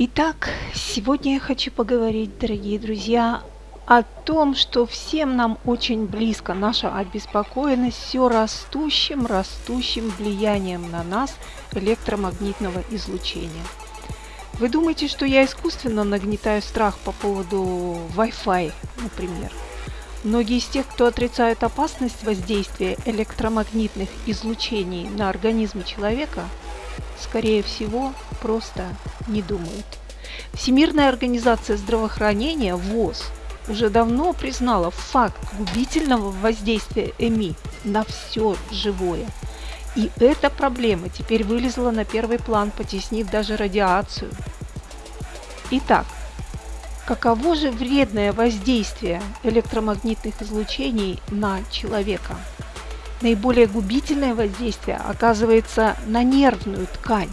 Итак, сегодня я хочу поговорить, дорогие друзья, о том, что всем нам очень близко наша обеспокоенность все растущим, растущим влиянием на нас электромагнитного излучения. Вы думаете, что я искусственно нагнетаю страх по поводу Wi-Fi, например? Многие из тех, кто отрицает опасность воздействия электромагнитных излучений на организм человека, скорее всего, просто не думают. Всемирная организация здравоохранения ВОЗ уже давно признала факт губительного воздействия ЭМИ на все живое. И эта проблема теперь вылезла на первый план, потеснив даже радиацию. Итак, каково же вредное воздействие электромагнитных излучений на человека? Наиболее губительное воздействие оказывается на нервную ткань.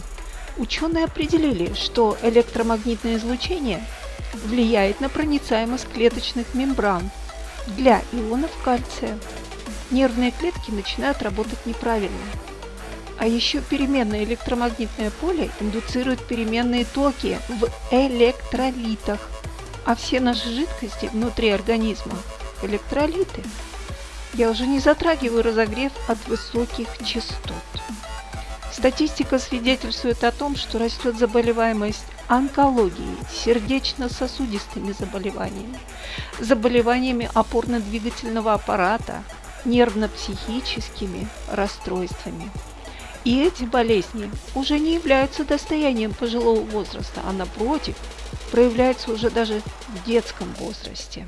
Ученые определили, что электромагнитное излучение влияет на проницаемость клеточных мембран для ионов кальция. Нервные клетки начинают работать неправильно. А еще переменное электромагнитное поле индуцирует переменные токи в электролитах. А все наши жидкости внутри организма – электролиты. Я уже не затрагиваю разогрев от высоких частот. Статистика свидетельствует о том, что растет заболеваемость онкологией, сердечно-сосудистыми заболеваниями, заболеваниями опорно-двигательного аппарата, нервно-психическими расстройствами. И эти болезни уже не являются достоянием пожилого возраста, а напротив, проявляются уже даже в детском возрасте.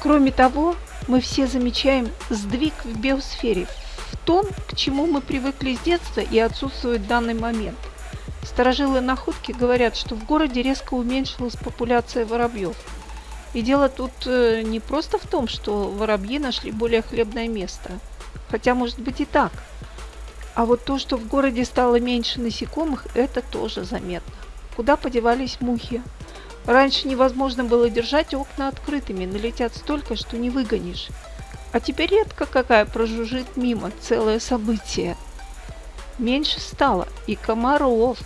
Кроме того, мы все замечаем сдвиг в биосфере, в том, к чему мы привыкли с детства и отсутствует в данный момент. Старожилы находки говорят, что в городе резко уменьшилась популяция воробьев. И дело тут э, не просто в том, что воробьи нашли более хлебное место, хотя может быть и так. А вот то, что в городе стало меньше насекомых, это тоже заметно. Куда подевались мухи? Раньше невозможно было держать окна открытыми, налетят столько, что не выгонишь. А теперь редко какая прожужжит мимо, целое событие. Меньше стало и комаров,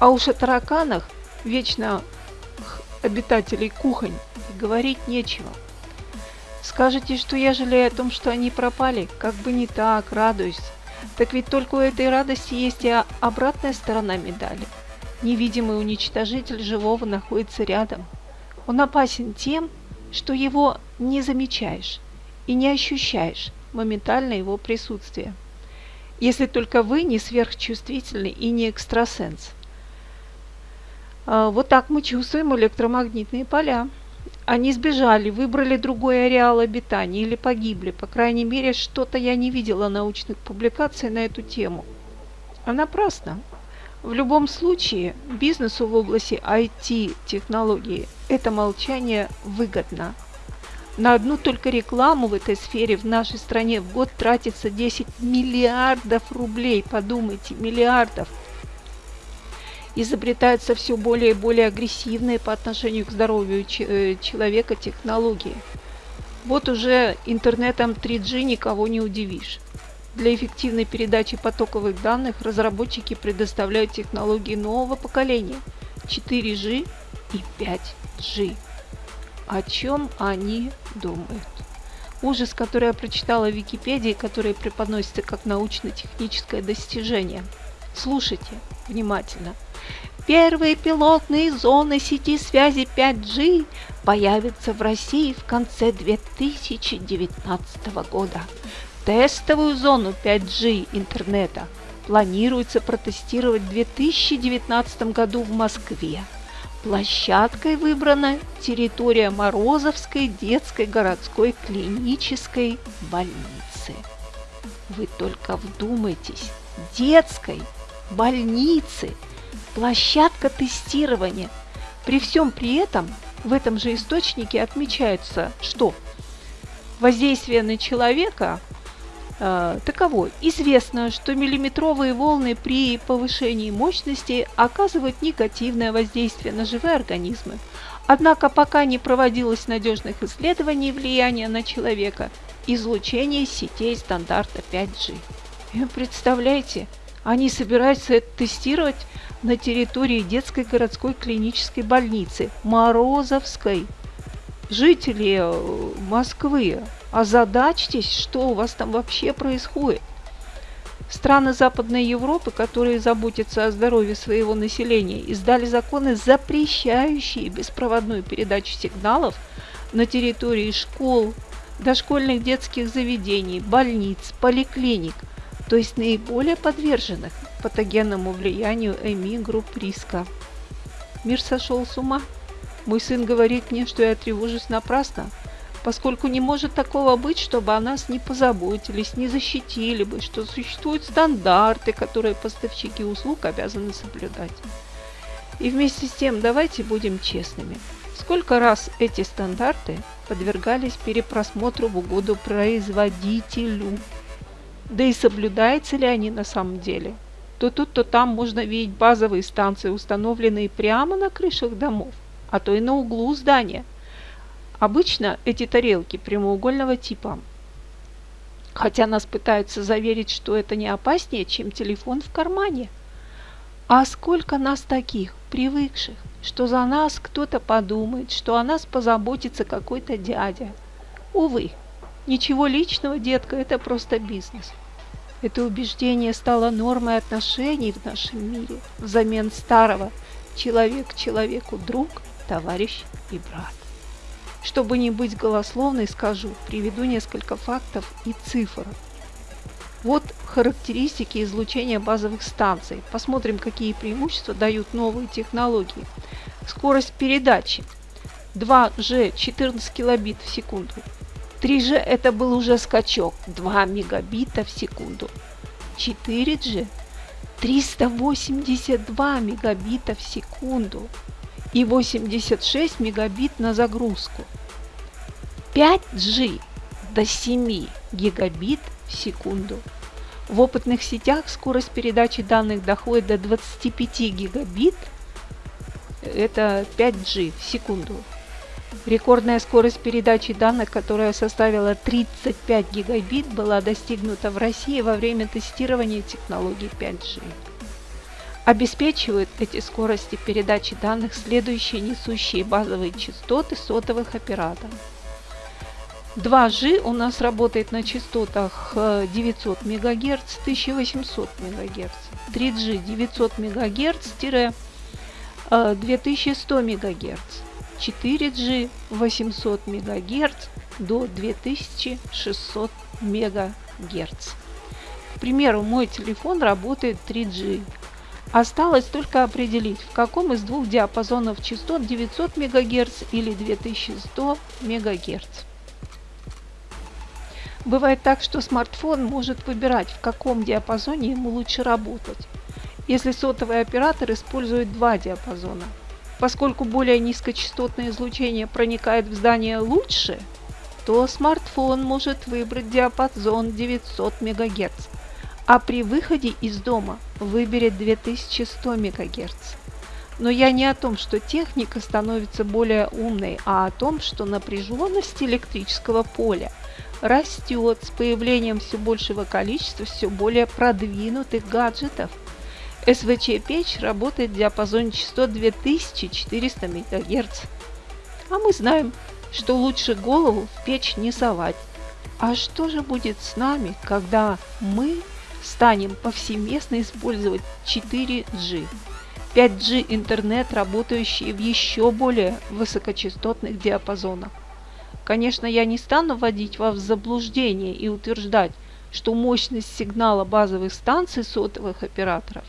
а уж о тараканах, вечно обитателей кухонь, говорить нечего. Скажете, что я жалею о том, что они пропали? Как бы не так, радуюсь. Так ведь только у этой радости есть и обратная сторона медали – Невидимый уничтожитель живого находится рядом. Он опасен тем, что его не замечаешь и не ощущаешь моментально его присутствие. Если только вы не сверхчувствительный и не экстрасенс. А, вот так мы чувствуем электромагнитные поля. Они сбежали, выбрали другой ареал обитания или погибли. По крайней мере, что-то я не видела научных публикаций на эту тему. А напрасно. В любом случае, бизнесу в области IT-технологии это молчание выгодно. На одну только рекламу в этой сфере в нашей стране в год тратится 10 миллиардов рублей. Подумайте, миллиардов. Изобретаются все более и более агрессивные по отношению к здоровью э, человека технологии. Вот уже интернетом 3G никого не удивишь. Для эффективной передачи потоковых данных разработчики предоставляют технологии нового поколения 4G и 5G. О чем они думают? Ужас, который я прочитала в Википедии, который преподносится как научно-техническое достижение. Слушайте внимательно. Первые пилотные зоны сети связи 5G появятся в России в конце 2019 года. Тестовую зону 5G интернета планируется протестировать в 2019 году в Москве. Площадкой выбрана территория Морозовской детской городской клинической больницы. Вы только вдумайтесь, детской больницы, площадка тестирования. При всем при этом в этом же источнике отмечается, что воздействие на человека таково. Известно, что миллиметровые волны при повышении мощности оказывают негативное воздействие на живые организмы. Однако пока не проводилось надежных исследований влияния на человека излучение сетей стандарта 5G. И представляете, Они собираются это тестировать на территории детской городской клинической больницы Морозовской. Жители э, Москвы, озадачьтесь, что у вас там вообще происходит. Страны Западной Европы, которые заботятся о здоровье своего населения, издали законы, запрещающие беспроводную передачу сигналов на территории школ, дошкольных детских заведений, больниц, поликлиник, то есть наиболее подверженных патогенному влиянию ЭМИ групп риска. Мир сошел с ума. Мой сын говорит мне, что я тревожусь напрасно, поскольку не может такого быть, чтобы о нас не позаботились, не защитили бы, что существуют стандарты, которые поставщики услуг обязаны соблюдать. И вместе с тем давайте будем честными. Сколько раз эти стандарты подвергались перепросмотру в угоду производителю? Да и соблюдаются ли они на самом деле? То тут, то там можно видеть базовые станции, установленные прямо на крышах домов, а то и на углу здания. Обычно эти тарелки прямоугольного типа. Хотя нас пытаются заверить, что это не опаснее, чем телефон в кармане. А сколько нас таких, привыкших, что за нас кто-то подумает, что о нас позаботится какой-то дядя. Увы, ничего личного, детка, это просто бизнес. Это убеждение стало нормой отношений в нашем мире взамен старого человек человеку друг, товарищ и брат. Чтобы не быть голословной, скажу, приведу несколько фактов и цифр. Вот характеристики излучения базовых станций. Посмотрим, какие преимущества дают новые технологии. Скорость передачи 2G 14 килобит в секунду. 3G это был уже скачок 2 мегабита в секунду. 4G 382 мегабита в секунду и 86 мегабит на загрузку. 5G до 7 гигабит в секунду. В опытных сетях скорость передачи данных доходит до 25 гигабит, это 5G в секунду. Рекордная скорость передачи данных, которая составила 35 гигабит, была достигнута в России во время тестирования технологий 5G. Обеспечивают эти скорости передачи данных следующие несущие базовые частоты сотовых операторов. 2G у нас работает на частотах 900 МГц, 1800 МГц. 3G 900 МГц-2100 МГц. 4G 800 МГц до 2600 МГц. К примеру, мой телефон работает 3G. Осталось только определить, в каком из двух диапазонов частот 900 МГц или 2100 МГц. Бывает так, что смартфон может выбирать, в каком диапазоне ему лучше работать, если сотовый оператор использует два диапазона – Поскольку более низкочастотное излучение проникает в здание лучше, то смартфон может выбрать диапазон 900 МГц, а при выходе из дома выберет 2100 МГц. Но я не о том, что техника становится более умной, а о том, что напряженность электрического поля растет с появлением все большего количества все более продвинутых гаджетов – СВЧ-печь работает в диапазоне частот 2400 МГц. А мы знаем, что лучше голову в печь не совать. А что же будет с нами, когда мы станем повсеместно использовать 4G? 5G интернет, работающий в еще более высокочастотных диапазонах. Конечно, я не стану вводить вас в заблуждение и утверждать, что мощность сигнала базовых станций сотовых операторов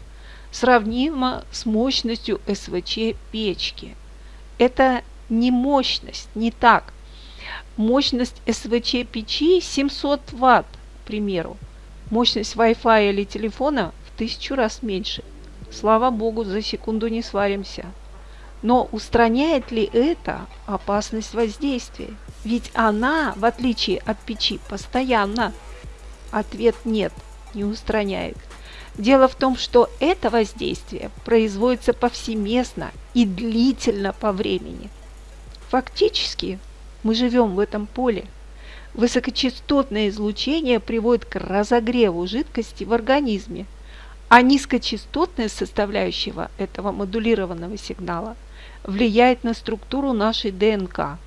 сравнима с мощностью СВЧ печки. Это не мощность, не так. Мощность СВЧ печи 700 Вт, к примеру. Мощность Wi-Fi или телефона в тысячу раз меньше. Слава богу, за секунду не сваримся. Но устраняет ли это опасность воздействия? Ведь она, в отличие от печи, постоянно. Ответ нет, не устраняет. Дело в том, что это воздействие производится повсеместно и длительно по времени. Фактически мы живем в этом поле. Высокочастотное излучение приводит к разогреву жидкости в организме, А низкочастотная составляющая этого модулированного сигнала влияет на структуру нашей ДНК.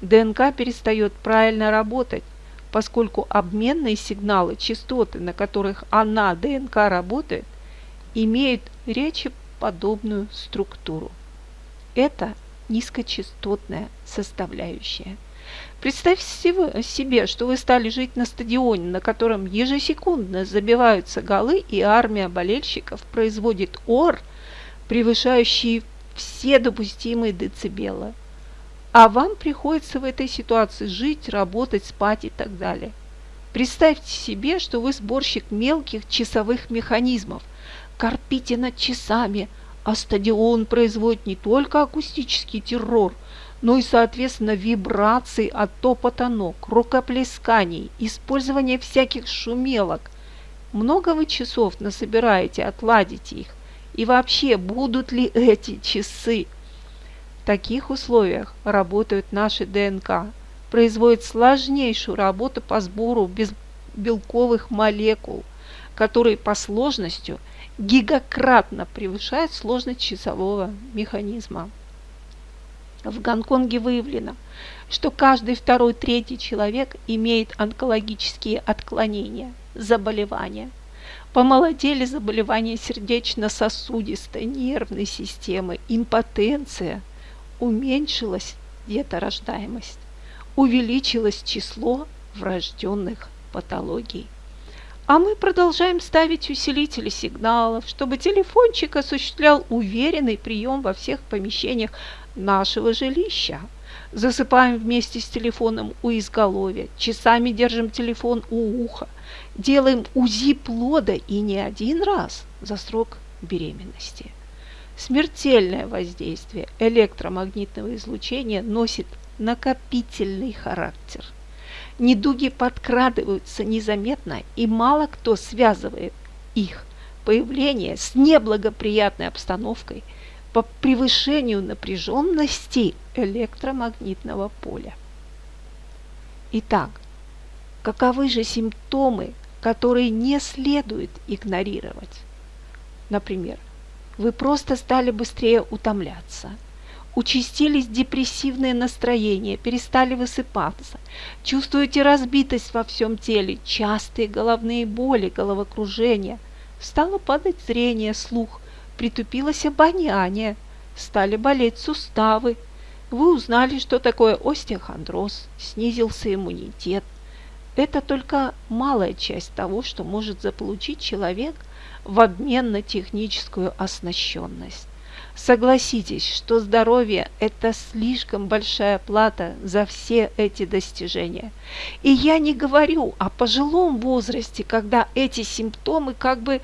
ДНК перестает правильно работать, поскольку обменные сигналы, частоты, на которых она, ДНК, работает, имеют речеподобную структуру. Это низкочастотная составляющая. Представьте себе, что вы стали жить на стадионе, на котором ежесекундно забиваются голы, и армия болельщиков производит ор, превышающий все допустимые децибелы. А вам приходится в этой ситуации жить, работать, спать и так далее. Представьте себе, что вы сборщик мелких часовых механизмов. Корпите над часами, а стадион производит не только акустический террор, но и, соответственно, вибрации от топота ног, рукоплесканий, использования всяких шумелок. Много вы часов насобираете, отладите их? И вообще, будут ли эти часы? В таких условиях работают наши ДНК, производят сложнейшую работу по сбору белковых молекул, которые по сложностью гигакратно превышают сложность часового механизма. В Гонконге выявлено, что каждый второй, третий человек имеет онкологические отклонения, заболевания. Помолодели заболевания сердечно-сосудистой, нервной системы, импотенция, уменьшилась деторождаемость, увеличилось число врожденных патологий. А мы продолжаем ставить усилители сигналов, чтобы телефончик осуществлял уверенный прием во всех помещениях нашего жилища. Засыпаем вместе с телефоном у изголовья, часами держим телефон у уха, делаем УЗИ плода и не один раз за срок беременности. Смертельное воздействие электромагнитного излучения носит накопительный характер. Недуги подкрадываются незаметно, и мало кто связывает их появление с неблагоприятной обстановкой – по превышению напряженности электромагнитного поля. Итак, каковы же симптомы, которые не следует игнорировать? Например, вы просто стали быстрее утомляться, участились депрессивные настроения, перестали высыпаться, чувствуете разбитость во всем теле, частые головные боли, головокружение, стало падать зрение, слух, притупилось обоняние, стали болеть суставы. Вы узнали, что такое остеохондроз, снизился иммунитет. Это только малая часть того, что может заполучить человек в обмен на техническую оснащенность. Согласитесь, что здоровье – это слишком большая плата за все эти достижения. И я не говорю о пожилом возрасте, когда эти симптомы как бы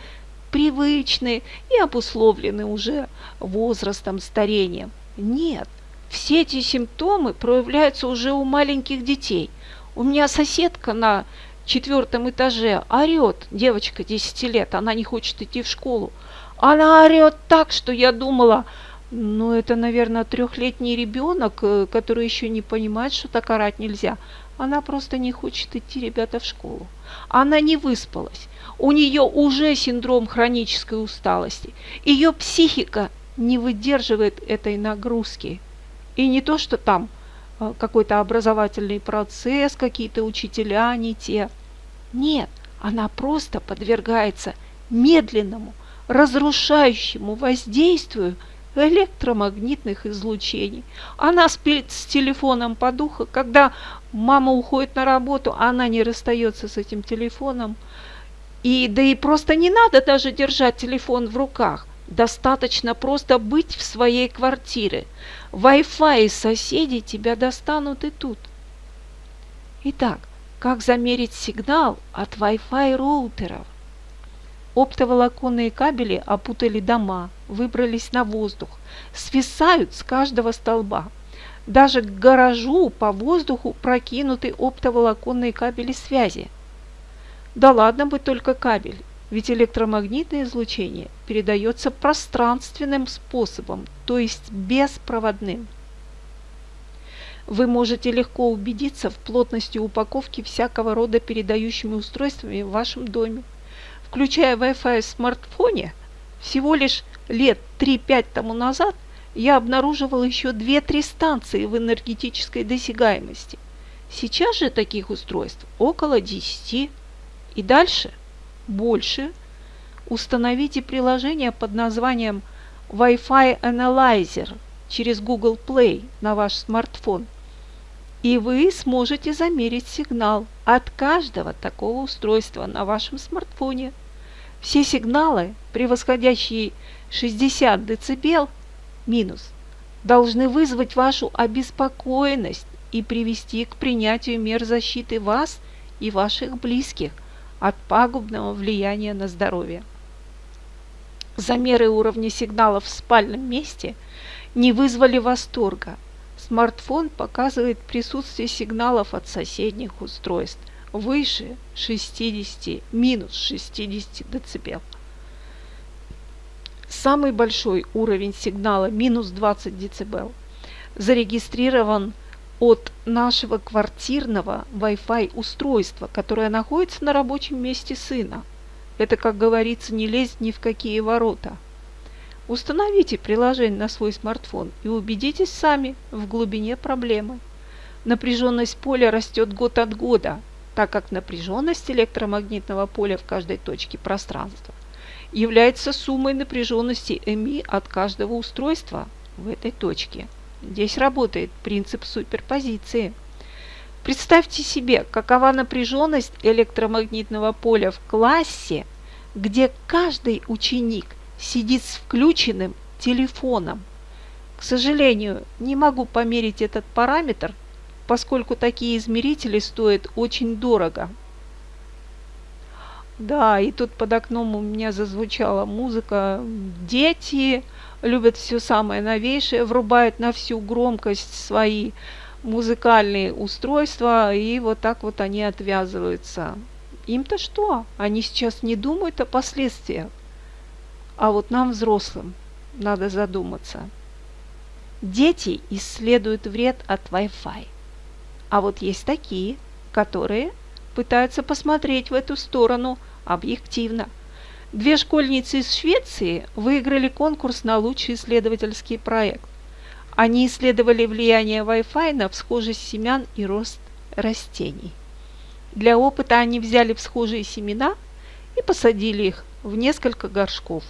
привычны и обусловлены уже возрастом, старением. Нет, все эти симптомы проявляются уже у маленьких детей. У меня соседка на четвертом этаже орет, девочка 10 лет, она не хочет идти в школу. Она орет так, что я думала, ну это, наверное, трехлетний ребенок, э, который еще не понимает, что так орать нельзя. Она просто не хочет идти, ребята, в школу. Она не выспалась у нее уже синдром хронической усталости. Ее психика не выдерживает этой нагрузки. И не то, что там э, какой-то образовательный процесс, какие-то учителя не те. Нет, она просто подвергается медленному, разрушающему воздействию электромагнитных излучений. Она спит с телефоном по духу, когда мама уходит на работу, она не расстается с этим телефоном – и да и просто не надо даже держать телефон в руках. Достаточно просто быть в своей квартире. Wi-Fi и соседи тебя достанут и тут. Итак, как замерить сигнал от Wi-Fi роутеров? Оптоволоконные кабели опутали дома, выбрались на воздух, свисают с каждого столба. Даже к гаражу по воздуху прокинуты оптоволоконные кабели связи – да ладно бы только кабель, ведь электромагнитное излучение передается пространственным способом, то есть беспроводным. Вы можете легко убедиться в плотности упаковки всякого рода передающими устройствами в вашем доме. включая Wi-Fi в смартфоне, всего лишь лет 3-5 тому назад я обнаруживал еще 2-3 станции в энергетической досягаемости. Сейчас же таких устройств около 10. И дальше больше. Установите приложение под названием Wi-Fi Analyzer через Google Play на ваш смартфон. И вы сможете замерить сигнал от каждого такого устройства на вашем смартфоне. Все сигналы, превосходящие 60 дБ, минус, должны вызвать вашу обеспокоенность и привести к принятию мер защиты вас и ваших близких от пагубного влияния на здоровье. Замеры уровня сигналов в спальном месте не вызвали восторга. Смартфон показывает присутствие сигналов от соседних устройств выше 60, минус 60 дБ. Самый большой уровень сигнала минус 20 дБ зарегистрирован от нашего квартирного Wi-Fi устройства, которое находится на рабочем месте сына. Это, как говорится, не лезть ни в какие ворота. Установите приложение на свой смартфон и убедитесь сами в глубине проблемы. Напряженность поля растет год от года, так как напряженность электромагнитного поля в каждой точке пространства является суммой напряженности МИ от каждого устройства в этой точке – Здесь работает принцип суперпозиции. Представьте себе, какова напряженность электромагнитного поля в классе, где каждый ученик сидит с включенным телефоном. К сожалению, не могу померить этот параметр, поскольку такие измерители стоят очень дорого. Да, и тут под окном у меня зазвучала музыка. Дети, любят все самое новейшее, врубают на всю громкость свои музыкальные устройства, и вот так вот они отвязываются. Им-то что? Они сейчас не думают о последствиях. А вот нам, взрослым, надо задуматься. Дети исследуют вред от Wi-Fi. А вот есть такие, которые пытаются посмотреть в эту сторону объективно – Две школьницы из Швеции выиграли конкурс на лучший исследовательский проект. Они исследовали влияние Wi-Fi на всхожесть семян и рост растений. Для опыта они взяли всхожие семена и посадили их в несколько горшков.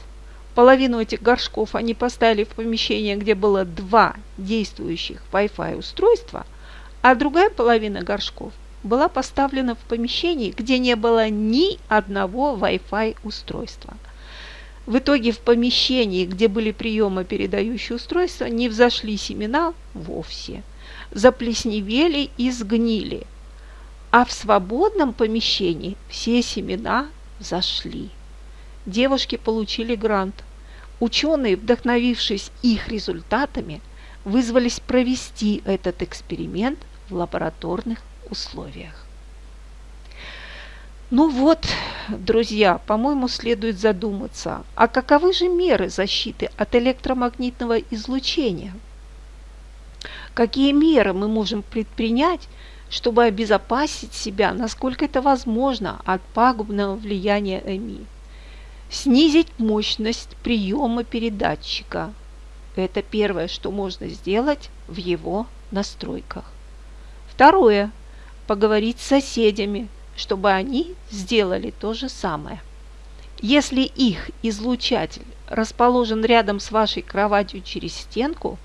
Половину этих горшков они поставили в помещение, где было два действующих Wi-Fi устройства, а другая половина горшков – была поставлена в помещении, где не было ни одного Wi-Fi устройства. В итоге в помещении, где были приемо-передающие устройства, не взошли семена вовсе, заплесневели и сгнили, а в свободном помещении все семена зашли. Девушки получили грант. Ученые, вдохновившись их результатами, вызвались провести этот эксперимент в лабораторных условиях. Ну вот, друзья, по-моему, следует задуматься, а каковы же меры защиты от электромагнитного излучения? Какие меры мы можем предпринять, чтобы обезопасить себя, насколько это возможно, от пагубного влияния ЭМИ? Снизить мощность приема передатчика. Это первое, что можно сделать в его настройках. Второе поговорить с соседями, чтобы они сделали то же самое. Если их излучатель расположен рядом с вашей кроватью через стенку,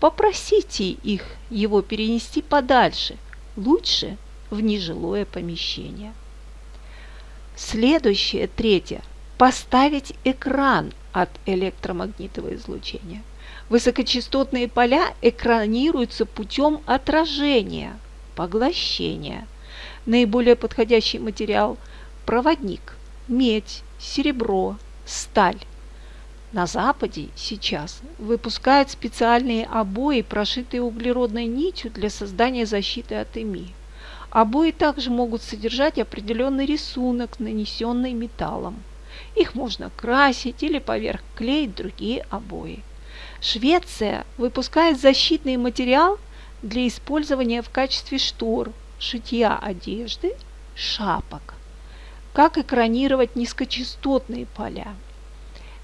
попросите их его перенести подальше, лучше в нежилое помещение. Следующее, третье, поставить экран от электромагнитного излучения. Высокочастотные поля экранируются путем отражения – поглощения. Наиболее подходящий материал – проводник, медь, серебро, сталь. На Западе сейчас выпускают специальные обои, прошитые углеродной нитью для создания защиты от ЭМИ. Обои также могут содержать определенный рисунок, нанесенный металлом. Их можно красить или поверх клеить другие обои. Швеция выпускает защитный материал – для использования в качестве штор, шитья одежды, шапок. Как экранировать низкочастотные поля?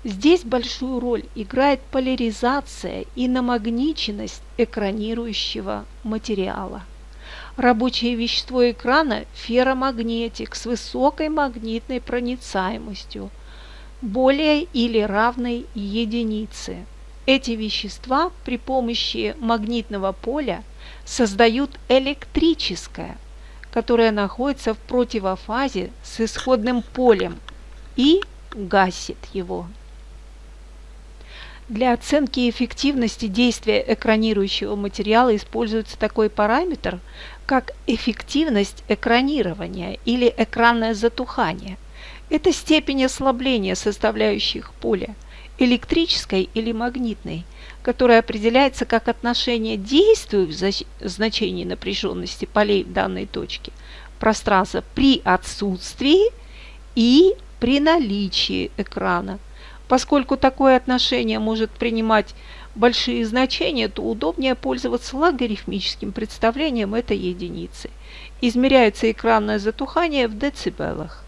Здесь большую роль играет поляризация и намагниченность экранирующего материала. Рабочее вещество экрана – ферромагнетик с высокой магнитной проницаемостью, более или равной единице. Эти вещества при помощи магнитного поля создают электрическое, которое находится в противофазе с исходным полем и гасит его. Для оценки эффективности действия экранирующего материала используется такой параметр, как эффективность экранирования или экранное затухание. Это степень ослабления составляющих поля, электрической или магнитной, которая определяется как отношение действию в значении напряженности полей в данной точке пространства при отсутствии и при наличии экрана Поскольку такое отношение может принимать большие значения, то удобнее пользоваться логарифмическим представлением этой единицы. Измеряется экранное затухание в децибелах.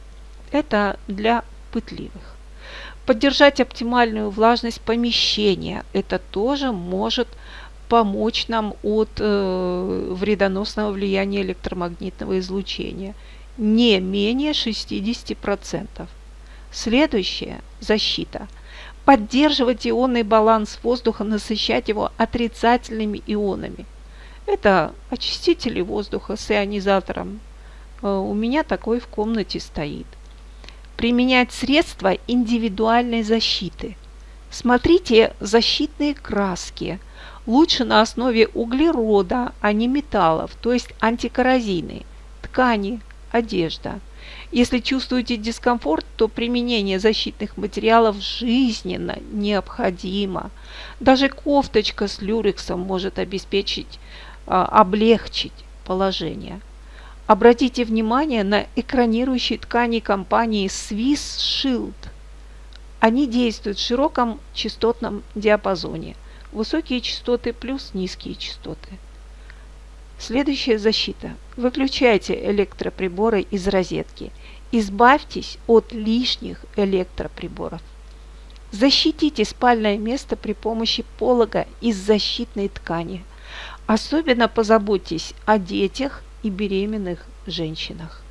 Это для пытливых. Поддержать оптимальную влажность помещения. Это тоже может помочь нам от э, вредоносного влияния электромагнитного излучения. Не менее 60%. Следующее – защита. Поддерживать ионный баланс воздуха, насыщать его отрицательными ионами. Это очистители воздуха с ионизатором. Э, у меня такой в комнате стоит. Применять средства индивидуальной защиты. Смотрите защитные краски. Лучше на основе углерода, а не металлов, то есть антикоррозийные. Ткани, одежда – если чувствуете дискомфорт, то применение защитных материалов жизненно необходимо. Даже кофточка с люрексом может обеспечить, а, облегчить положение. Обратите внимание на экранирующие ткани компании Swiss Shield. Они действуют в широком частотном диапазоне. Высокие частоты плюс низкие частоты. Следующая защита. Выключайте электроприборы из розетки. Избавьтесь от лишних электроприборов. Защитите спальное место при помощи полога из защитной ткани. Особенно позаботьтесь о детях и беременных женщинах.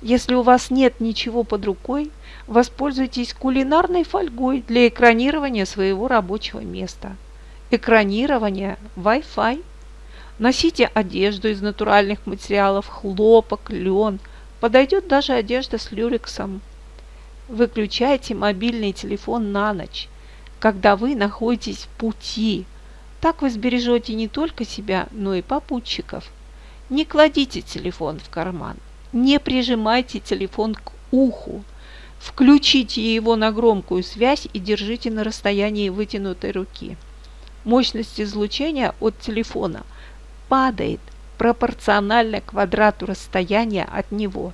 Если у вас нет ничего под рукой, воспользуйтесь кулинарной фольгой для экранирования своего рабочего места. Экранирование Wi-Fi – Носите одежду из натуральных материалов, хлопок, лен. Подойдет даже одежда с люрексом. Выключайте мобильный телефон на ночь, когда вы находитесь в пути. Так вы сбережете не только себя, но и попутчиков. Не кладите телефон в карман. Не прижимайте телефон к уху. Включите его на громкую связь и держите на расстоянии вытянутой руки. Мощность излучения от телефона – падает пропорционально квадрату расстояния от него.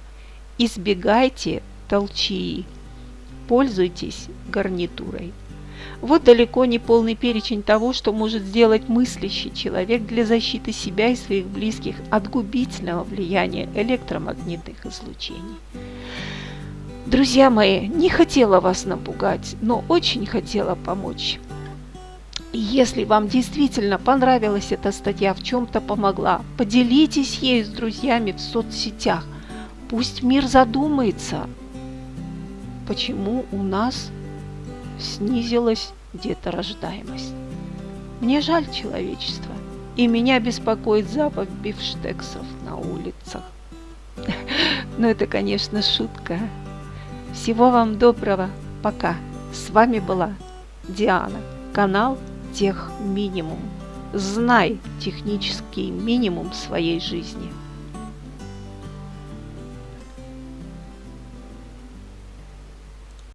Избегайте толчии. Пользуйтесь гарнитурой. Вот далеко не полный перечень того, что может сделать мыслящий человек для защиты себя и своих близких от губительного влияния электромагнитных излучений. Друзья мои, не хотела вас напугать, но очень хотела помочь. Если вам действительно понравилась эта статья, в чем-то помогла, поделитесь ею с друзьями в соцсетях. Пусть мир задумается, почему у нас снизилась деторождаемость. Мне жаль человечества, и меня беспокоит запах бифштексов на улицах. Но это, конечно, шутка. Всего вам доброго. Пока. С вами была Диана. Канал тех минимум. Знай технический минимум своей жизни.